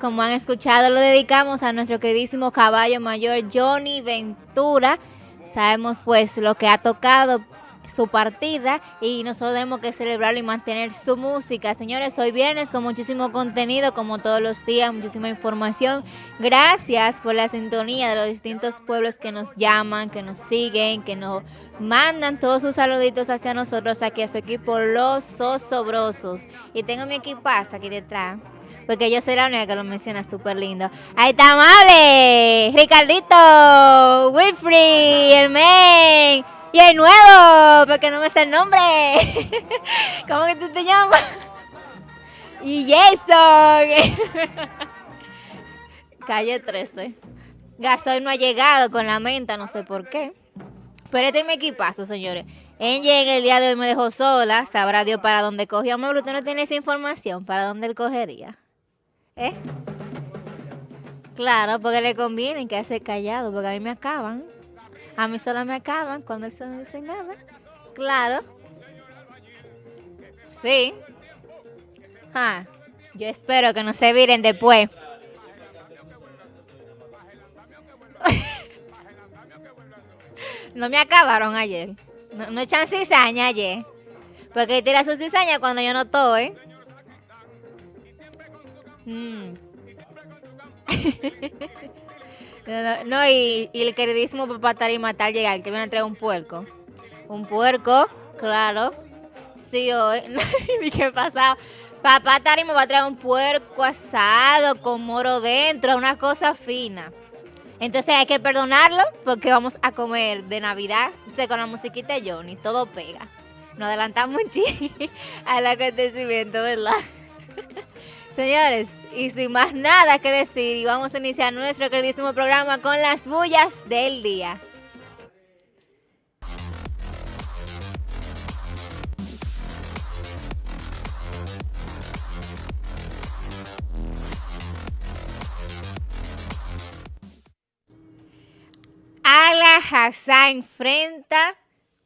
Como han escuchado, lo dedicamos a nuestro queridísimo caballo mayor Johnny Ventura. Sabemos pues lo que ha tocado su partida y nosotros tenemos que celebrarlo y mantener su música. Señores, hoy viernes con muchísimo contenido, como todos los días, muchísima información. Gracias por la sintonía de los distintos pueblos que nos llaman, que nos siguen, que nos mandan todos sus saluditos hacia nosotros, aquí a su equipo Los Sosobrosos. Y tengo mi equipazo aquí detrás. Porque yo soy la única que lo menciona súper lindo. Ahí está Amable, Ricardito, Wilfrey, el men. Y el nuevo, porque no me sé el nombre. ¿Cómo que tú te llamas? Y Jason. Calle 13. Gasoil no ha llegado con la menta, no sé por qué. Pero este es mi equipazo, señores. Enge en el día de hoy me dejó sola. Sabrá Dios para dónde cogió. Amable, usted no tiene esa información. ¿Para dónde él cogería? ¿Eh? Claro, porque le conviene que hace callado, porque a mí me acaban. A mí solo me acaban cuando él no dice nada. Claro. Sí. Yo espero que no se viren después. no me acabaron ayer. No, echan cizaña ayer. Porque tira su cizaña cuando yo no estoy. Mm. no, y, el queridísimo papá Tarima tal llegar, que viene a traer un puerco. Un puerco, claro. Sí, hoy. ¿Qué pasa? Papá Tarima va a traer un puerco asado con moro dentro, una cosa fina. Entonces hay que perdonarlo porque vamos a comer de Navidad. con la musiquita de Johnny, todo pega. Nos adelantamos un al acontecimiento, ¿verdad? Señores, y sin más nada que decir, vamos a iniciar nuestro queridísimo programa con las bullas del día. Ala Hassan enfrenta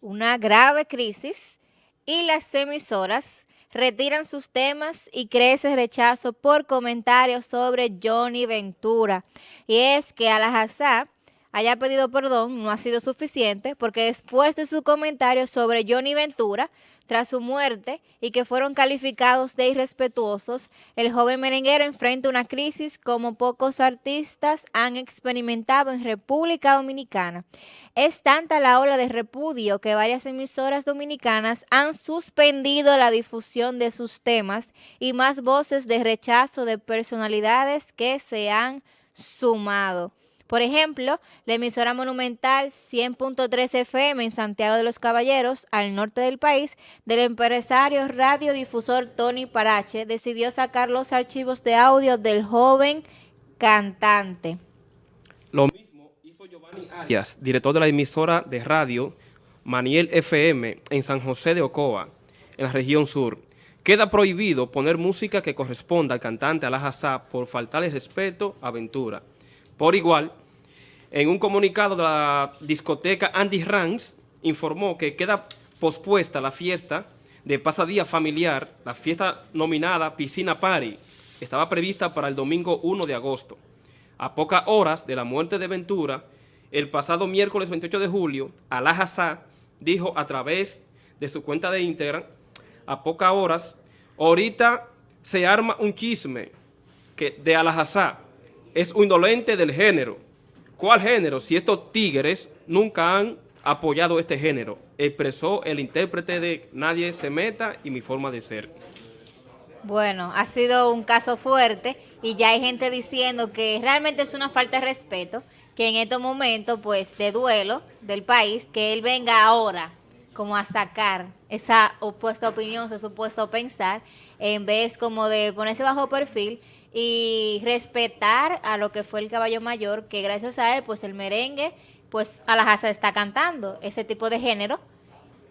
una grave crisis y las emisoras retiran sus temas y crece rechazo por comentarios sobre Johnny Ventura. Y es que Alajazá haya pedido perdón no ha sido suficiente porque después de su comentario sobre Johnny Ventura, tras su muerte y que fueron calificados de irrespetuosos, el joven merenguero enfrenta una crisis como pocos artistas han experimentado en República Dominicana. Es tanta la ola de repudio que varias emisoras dominicanas han suspendido la difusión de sus temas y más voces de rechazo de personalidades que se han sumado. Por ejemplo, la emisora monumental 100.3 FM en Santiago de los Caballeros, al norte del país, del empresario radiodifusor Tony Parache, decidió sacar los archivos de audio del joven cantante. Lo mismo hizo Giovanni Arias, director de la emisora de radio Maniel FM en San José de Ocoa, en la región sur. Queda prohibido poner música que corresponda al cantante Alajazá por faltarle respeto a Ventura. Por igual, en un comunicado de la discoteca Andy Ranks, informó que queda pospuesta la fiesta de pasadía familiar, la fiesta nominada Piscina Party, estaba prevista para el domingo 1 de agosto. A pocas horas de la muerte de Ventura, el pasado miércoles 28 de julio, Alá dijo a través de su cuenta de Instagram, a pocas horas, ahorita se arma un chisme que de Alá es un indolente del género, ¿Cuál género? Si estos tigres nunca han apoyado este género, expresó el intérprete de Nadie se meta y mi forma de ser. Bueno, ha sido un caso fuerte y ya hay gente diciendo que realmente es una falta de respeto que en estos momentos pues de duelo del país, que él venga ahora como a sacar esa opuesta opinión, ese supuesto pensar, en vez como de ponerse bajo perfil y respetar a lo que fue el caballo mayor, que gracias a él, pues el merengue, pues a la casa está cantando ese tipo de género,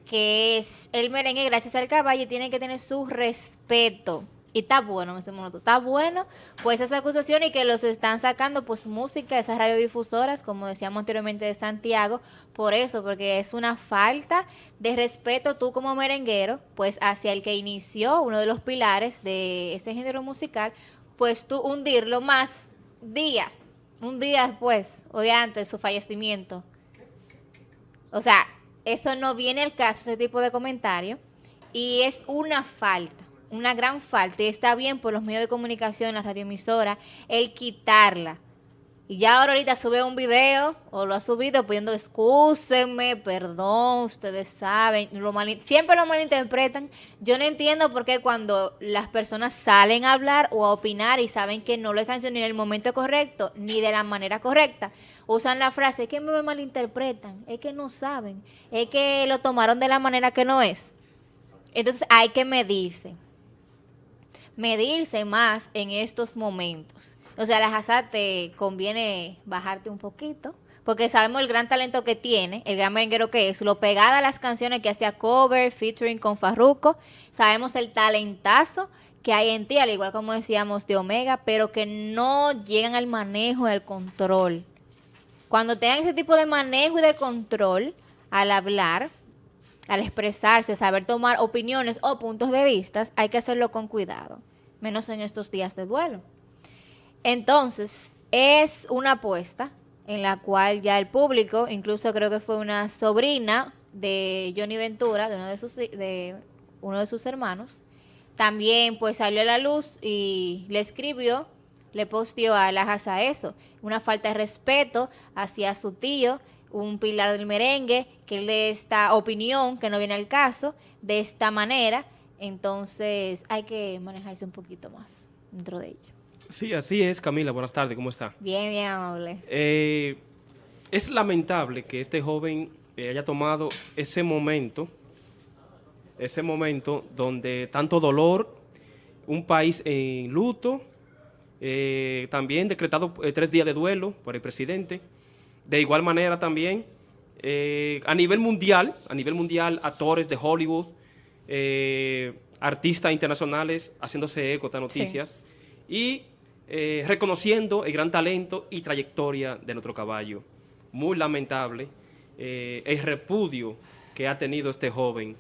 que es el merengue gracias al caballo, tiene que tener su respeto. Y está bueno, este momento, está bueno, pues esa acusación y que los están sacando, pues música, esas radiodifusoras, como decíamos anteriormente de Santiago, por eso, porque es una falta de respeto tú como merenguero, pues hacia el que inició uno de los pilares de ese género musical, pues tú hundirlo más día, un día después o de antes de su fallecimiento. O sea, eso no viene al caso, ese tipo de comentario, y es una falta, una gran falta, y está bien por los medios de comunicación, la radioemisora, el quitarla y ya ahora ahorita sube un video o lo ha subido pidiendo excúsenme, perdón, ustedes saben, lo siempre lo malinterpretan. Yo no entiendo por qué cuando las personas salen a hablar o a opinar y saben que no lo están haciendo ni en el momento correcto ni de la manera correcta, usan la frase, es que me malinterpretan, es que no saben, es que lo tomaron de la manera que no es. Entonces hay que medirse, medirse más en estos momentos o sea, la Hazard te conviene bajarte un poquito, porque sabemos el gran talento que tiene, el gran merenguero que es, lo pegada a las canciones que hacía cover, featuring con Farruko, sabemos el talentazo que hay en ti, al igual como decíamos de Omega, pero que no llegan al manejo y al control. Cuando tengan ese tipo de manejo y de control al hablar, al expresarse, saber tomar opiniones o puntos de vista, hay que hacerlo con cuidado, menos en estos días de duelo. Entonces, es una apuesta en la cual ya el público, incluso creo que fue una sobrina de Johnny Ventura, de uno de sus, de uno de sus hermanos, también pues salió a la luz y le escribió, le posteó a la a eso, una falta de respeto hacia su tío, un pilar del merengue, que él de esta opinión, que no viene al caso, de esta manera, entonces hay que manejarse un poquito más dentro de ello. Sí, así es, Camila. Buenas tardes, ¿cómo está? Bien, bien, amable. Eh, es lamentable que este joven eh, haya tomado ese momento, ese momento donde tanto dolor, un país en luto, eh, también decretado tres días de duelo por el presidente. De igual manera también, a nivel mundial, a nivel mundial, actores de Hollywood, artistas internacionales haciéndose eco de noticias. Y eh, reconociendo el gran talento y trayectoria de nuestro caballo. Muy lamentable eh, el repudio que ha tenido este joven,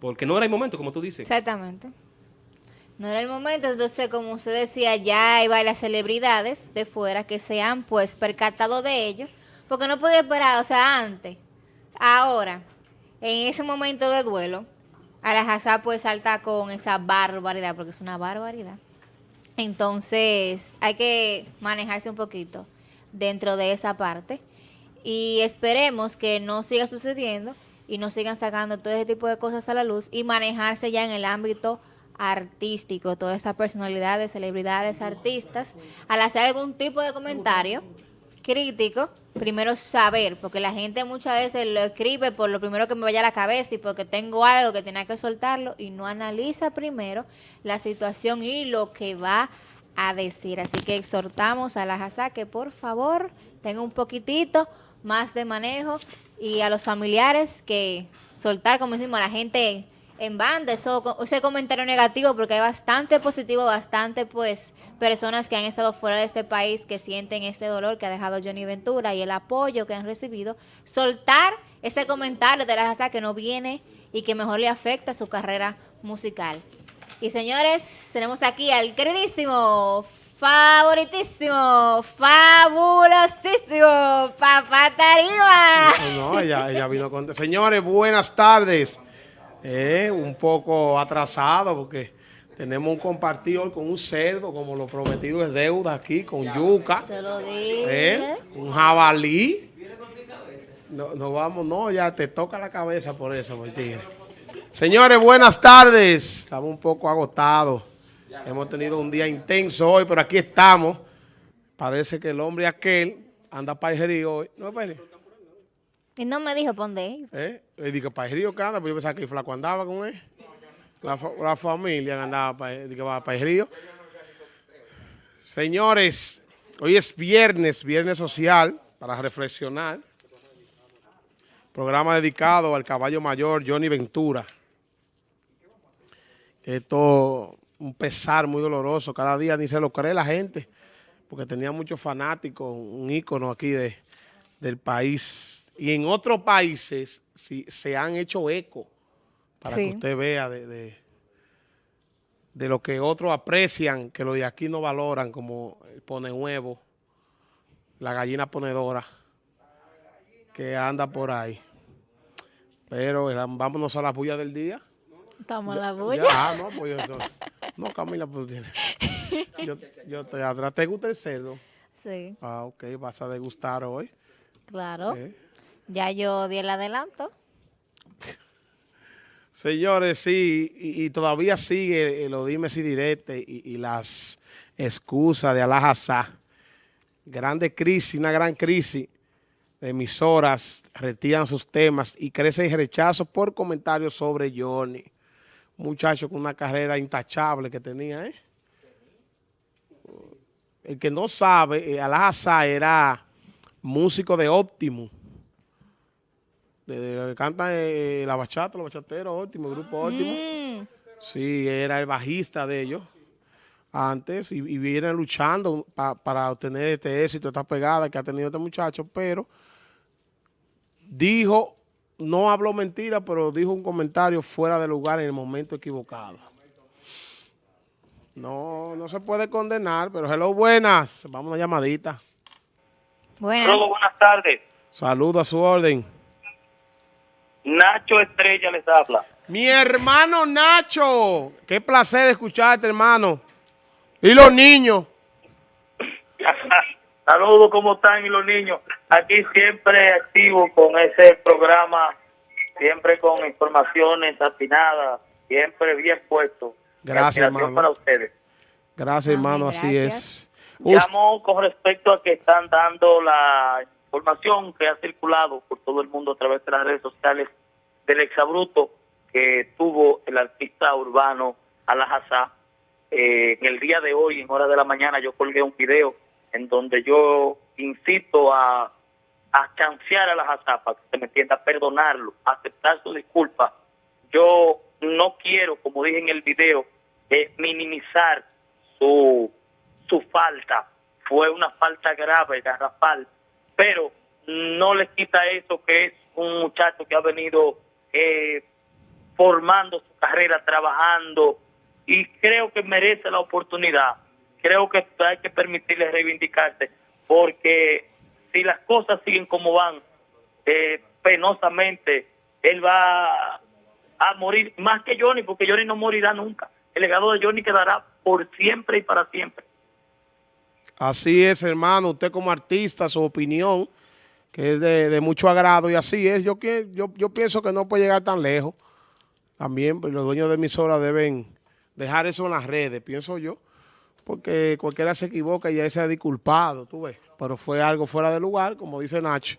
porque no era el momento, como tú dices. Exactamente. No era el momento, entonces, como usted decía, ya hay varias celebridades de fuera que se han, pues, percatado de ello, porque no podía esperar, o sea, antes, ahora, en ese momento de duelo, a la pues salta con esa barbaridad, porque es una barbaridad. Entonces hay que manejarse un poquito dentro de esa parte. Y esperemos que no siga sucediendo y no sigan sacando todo ese tipo de cosas a la luz y manejarse ya en el ámbito artístico, todas estas personalidades, celebridades, artistas, al hacer algún tipo de comentario crítico, primero saber, porque la gente muchas veces lo escribe por lo primero que me vaya a la cabeza y porque tengo algo que tenía que soltarlo y no analiza primero la situación y lo que va a decir. Así que exhortamos a la JASA que por favor tenga un poquitito más de manejo y a los familiares que soltar, como decimos, a la gente en banda, eso, ese comentario negativo, porque hay bastante positivo, bastante pues personas que han estado fuera de este país que sienten ese dolor que ha dejado Johnny Ventura y el apoyo que han recibido, soltar ese comentario de la casa que no viene y que mejor le afecta su carrera musical. Y señores, tenemos aquí al queridísimo, favoritísimo, fabulosísimo, Papá Tarima. No, ella, ella vino con... Señores, buenas tardes. Eh, un poco atrasado porque tenemos un compartido con un cerdo, como lo prometido es deuda aquí, con yuca. Se lo dije. Eh, un jabalí. No, no vamos, no, ya te toca la cabeza por eso, tigre. Señores, buenas tardes. Estamos un poco agotados. Hemos tenido un día intenso hoy, pero aquí estamos. Parece que el hombre aquel anda para el hoy. ¿No es para y no me dijo, ¿dónde ¿Eh? Le dije, para el río anda, pues yo pensaba que el flaco andaba con él. La, la familia andaba para, para el río. Señores, hoy es viernes, viernes social, para reflexionar. Programa dedicado al caballo mayor Johnny Ventura. Esto un pesar muy doloroso. Cada día ni se lo cree la gente, porque tenía muchos fanáticos, un ícono aquí de, del país y en otros países si, se han hecho eco para que usted vea de, de lo que otros aprecian, que los de aquí no valoran, como el pone huevo, la gallina ponedora, que anda por ahí. Pero eh, vámonos a la bulla del día. Estamos a la bulla. ah, no, pues yo, no, Camila, pues. Yo, yo estoy atrás. ¿Te gusta el cerdo? Sí. Ah, ok, vas a degustar hoy. Claro. Ya yo di el adelanto. Señores, sí, y, todavía sigue lo dime si directe y, las excusas de Alajazá. Grande crisis, una gran crisis de emisoras retiran sus temas y crece el rechazo por comentarios sobre Johnny. muchacho con una carrera intachable que tenía, ¿eh? El que no sabe, eh, Alajazá era músico de Optimus de, que canta eh, la bachata, los bachateros, óptimo, el grupo óptimo. Mm. Sí, era el bajista de ellos antes y, vienen luchando para obtener este éxito, esta pegada que ha tenido este muchacho, pero dijo, no habló mentira, pero dijo un comentario fuera de lugar en el momento equivocado. No, no se puede condenar, pero hello, buenas. Vamos a una llamadita. Buenas. buenas tardes. Saludos a su orden. Nacho Estrella les habla. Mi hermano Nacho. Qué placer escucharte, hermano. ¿Y los niños? Saludos, ¿cómo están y los niños? Aquí siempre activo con ese programa, siempre con informaciones atinadas, siempre bien puesto. Gracias, hermano. para ustedes. Gracias, hermano, así es. Llamo con respecto a que están dando la información que ha circulado por todo el mundo a través de las redes sociales del exabruto que tuvo el artista urbano Alajazá. Eh, en el día de hoy, en hora de la mañana, yo colgué un video en donde yo incito a, a chancear a Alajazá para que se me entienda, perdonarlo, aceptar su disculpa. Yo no quiero, como dije en el video, eh, minimizar su, su falta. Fue una falta grave, garrafal pero no le quita eso que es un muchacho que ha venido eh, formando su carrera, trabajando y creo que merece la oportunidad. Creo que hay que permitirle reivindicarse porque si las cosas siguen como van, eh, penosamente, él va a morir más que Johnny, porque Johnny no morirá nunca. El legado de Johnny quedará por siempre y para siempre. Así es, hermano. Usted como artista, su opinión, que es de, mucho agrado y así es. Yo, yo, yo pienso que no puede llegar tan lejos. También pues, los dueños de emisoras deben dejar eso en las redes, pienso yo. Porque cualquiera se equivoca y ya se ha disculpado, tú ves. Pero fue algo fuera de lugar, como dice Nacho.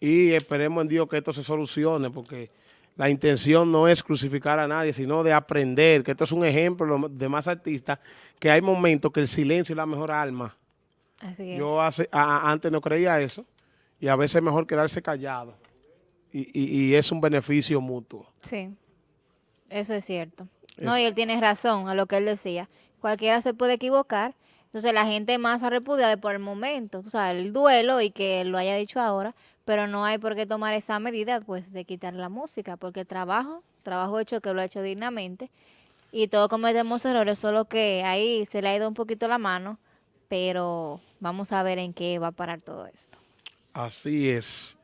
Y esperemos en Dios que esto se solucione, porque la intención no es crucificar a nadie, sino de aprender, que esto es un ejemplo de los demás artistas, que hay momentos que el silencio es la mejor alma. Así es. Yo hace, antes no creía eso, y a veces es mejor quedarse callado, y, es un beneficio mutuo. Sí, eso es cierto. No, y él tiene razón a lo que él decía. Cualquiera se puede equivocar, entonces la gente más ha repudiado por el momento, tú sabes, el duelo y que lo haya dicho ahora, pero no hay por qué tomar esa medida pues de quitar la música, porque trabajo, trabajo hecho que lo ha hecho dignamente y todos cometemos errores, solo que ahí se le ha ido un poquito la mano, pero vamos a ver en qué va a parar todo esto. Así es.